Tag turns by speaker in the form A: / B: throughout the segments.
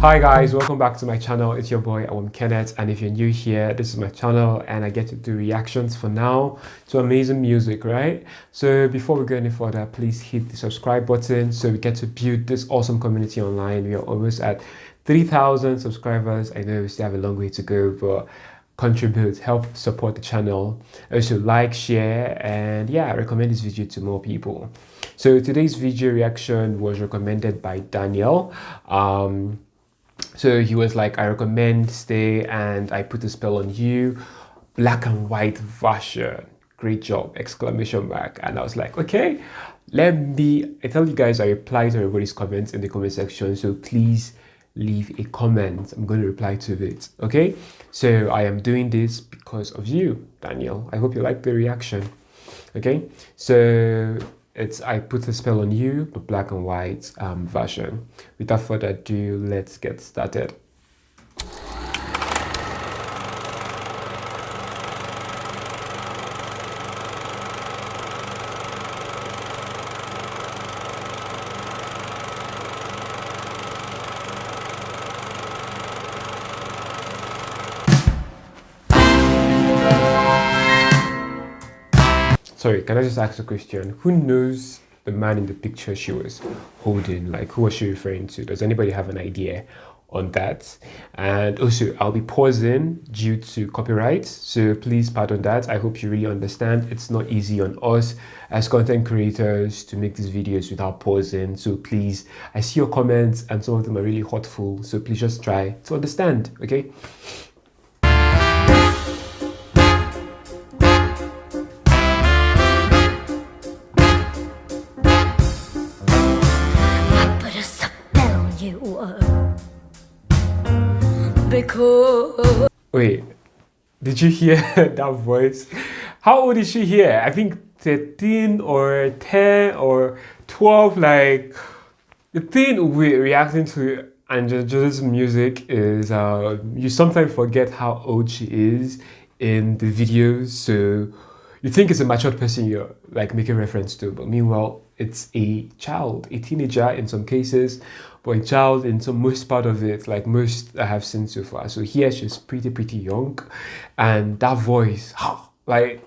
A: Hi guys, welcome back to my channel. It's your boy Awam Kenneth and if you're new here, this is my channel and I get to do reactions for now to amazing music, right? So before we go any further, please hit the subscribe button so we get to build this awesome community online. We are almost at 3,000 subscribers. I know we still have a long way to go, but contribute, help support the channel. Also like, share and yeah, recommend this video to more people. So today's video reaction was recommended by Daniel. Um, so he was like, I recommend stay and I put a spell on you. Black and white version. Great job! Exclamation mark. And I was like, okay, let me I tell you guys I reply to everybody's comments in the comment section. So please leave a comment. I'm going to reply to it. Okay. So I am doing this because of you, Daniel. I hope you like the reaction. Okay. So it's I put a spell on you, the black and white um, version. Without further ado, let's get started. Sorry can i just ask a question? Who knows the man in the picture she was holding? Like who was she referring to? Does anybody have an idea on that? And also i'll be pausing due to copyright so please pardon that. I hope you really understand. It's not easy on us as content creators to make these videos without pausing. So please i see your comments and some of them are really hurtful so please just try to understand okay did you hear that voice? How old is she here? I think 13 or 10 or 12 like the thing with reacting to Angela's music is uh, you sometimes forget how old she is in the videos so you think it's a mature person you're like making reference to but meanwhile it's a child a teenager in some cases but a child in some most part of it like most i have seen so far. So here she's pretty pretty young and that voice like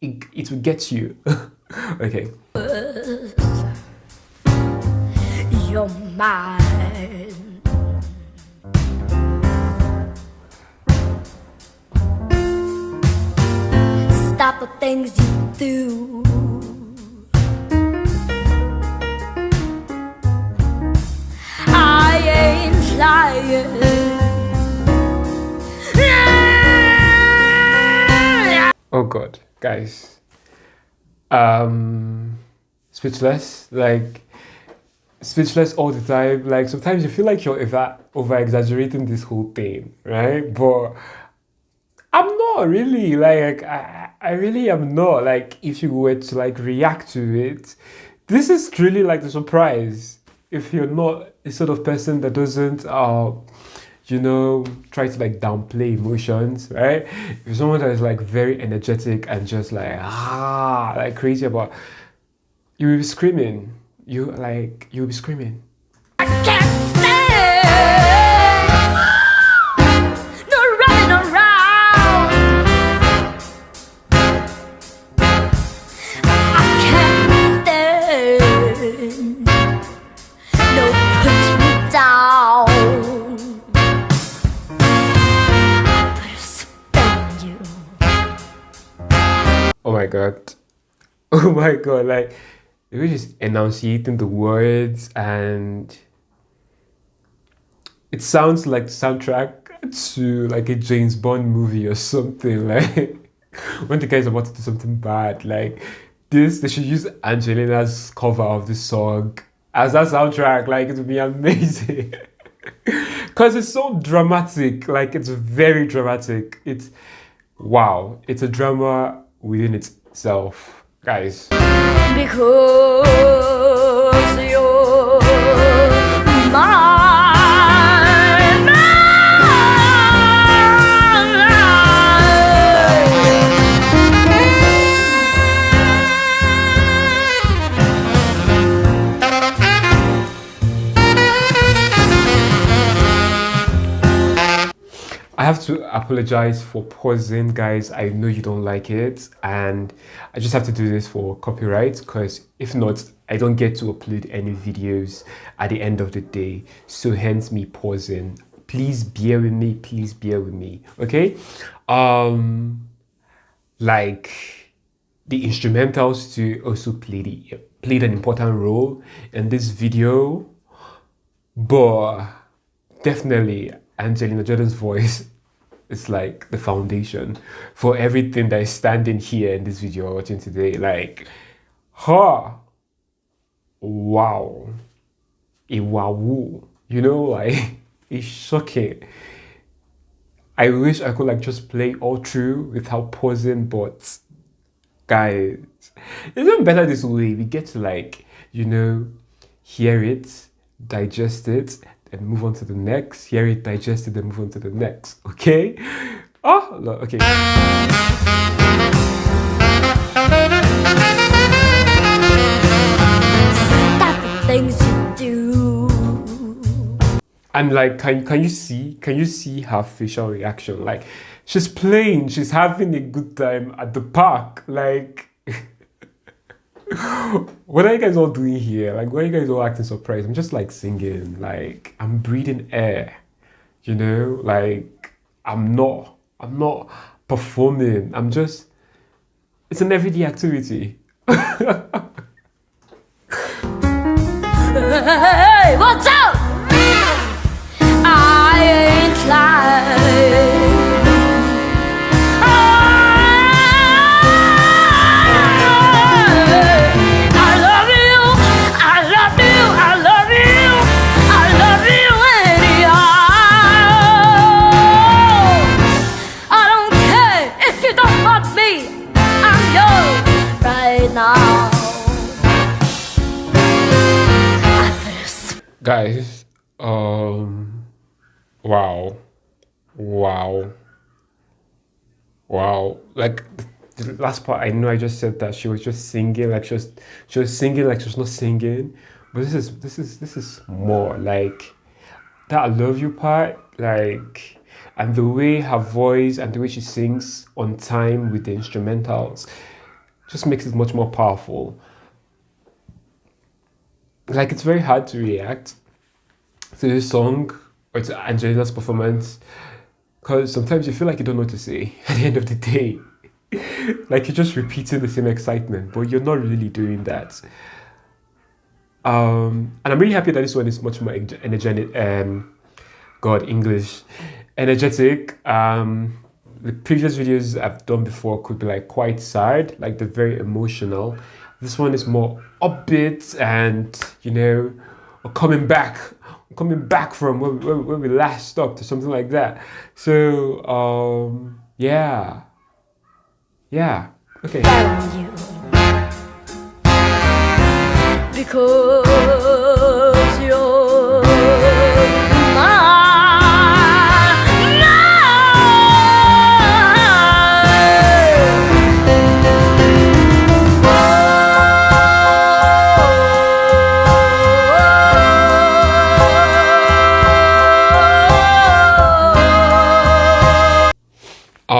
A: it, it will get you. Okay. You're mine stop the things you do Oh God, guys. Um, speechless. Like, speechless all the time. Like, sometimes you feel like you're over, over exaggerating this whole thing, right? But I'm not really. Like, I, I really am not. Like, if you were to like react to it, this is really like the surprise if you're not a sort of person that doesn't uh you know try to like downplay emotions right if someone that is like very energetic and just like ah like crazy about you will be screaming you like you'll be screaming my god. Oh my god, like it was just enunciating the words and it sounds like the soundtrack to like a James Bond movie or something. Like when the guy's about to do something bad, like this, they should use Angelina's cover of the song as that soundtrack. Like it would be amazing. Cause it's so dramatic, like it's very dramatic. It's wow, it's a drama within itself, guys. Because you're mine. Apologize for pausing, guys. I know you don't like it, and I just have to do this for copyright because if not, I don't get to upload any videos at the end of the day. So hence me pausing. Please bear with me. Please bear with me. Okay. Um, like the instrumentals to also play the played an important role in this video, but definitely Angelina Jordan's voice is like the foundation for everything that is standing here in this video we're watching today. Like, huh, wow, wow, you know, like it's shocking. I wish I could like just play all through without pausing, but guys, it's even better this way. We get to like, you know, hear it, digest it, and move on to the next. Hear it, digest it, and move on to the next. Okay? Oh, okay. Stop the things you do. And like, can can you see? Can you see her facial reaction? Like, she's playing. She's having a good time at the park. Like. what are you guys all doing here? Like, why are you guys all acting surprised? I'm just like singing, like I'm breathing air, you know, like I'm not, I'm not performing. I'm just, it's an everyday activity. hey, what's up? Guys um wow wow wow. Like the last part i know i just said that she was just singing like she was she was singing like she was not singing but this is this is this is more like that i love you part like and the way her voice and the way she sings on time with the instrumentals just makes it much more powerful. Like it's very hard to react to this song or to Angelina's performance because sometimes you feel like you don't know what to say at the end of the day. like you're just repeating the same excitement, but you're not really doing that. Um, and I'm really happy that this one is much more energetic. Um, God, English, energetic. Um, the previous videos I've done before could be like quite sad, like they're very emotional. This one is more upbeat and you know coming back coming back from where, where, where we last stopped or something like that. So um yeah. Yeah. Okay. Because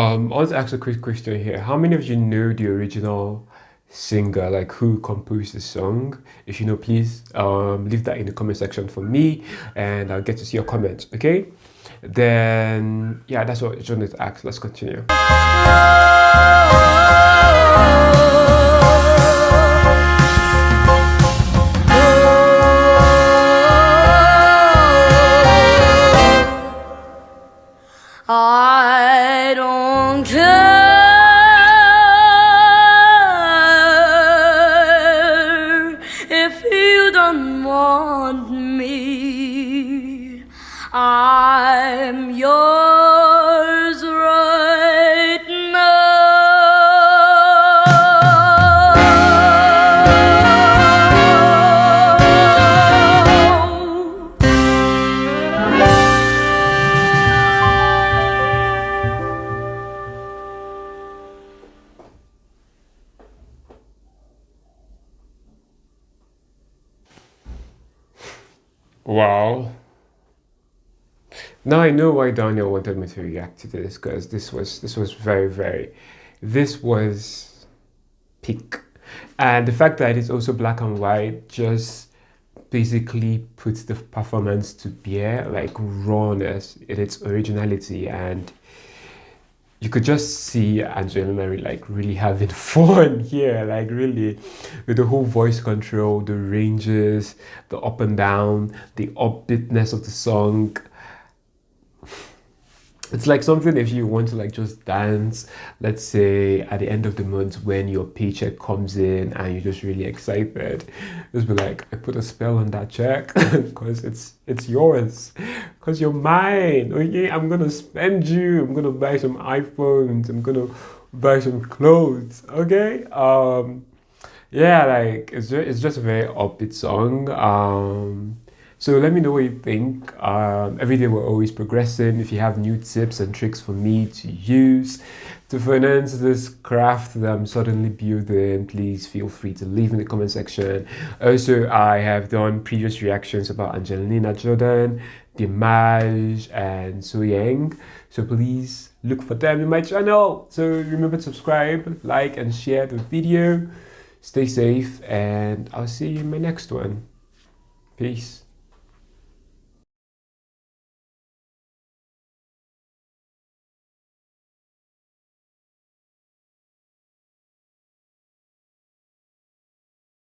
A: Um, I want to ask a quick question here. How many of you know the original singer, like who composed the song? If you know, please um, leave that in the comment section for me and I'll get to see your comments, okay? Then, yeah, that's what I wanted to ask. Let's continue. I'm yours right now. Wow. Now I know why Daniel wanted me to react to this because this was this was very very this was peak and the fact that it's also black and white just basically puts the performance to bear like rawness in its originality. And you could just see Angelina like really having fun here, like really with the whole voice control, the ranges, the up and down, the upbeatness of the song it's like something if you want to like just dance let's say at the end of the month when your paycheck comes in and you're just really excited just be like i put a spell on that check because it's it's yours because you're mine. Okay i'm gonna spend you. I'm gonna buy some iphones. I'm gonna buy some clothes. Okay um yeah like it's just, it's just a very upbeat song. Um so let me know what you think. Um, every day we're always progressing. If you have new tips and tricks for me to use to finance this craft that I'm suddenly building, please feel free to leave in the comment section. Also, I have done previous reactions about Angelina Jordan, Dimash, and So. So please look for them in my channel. So remember to subscribe, like, and share the video. Stay safe, and I'll see you in my next one. Peace.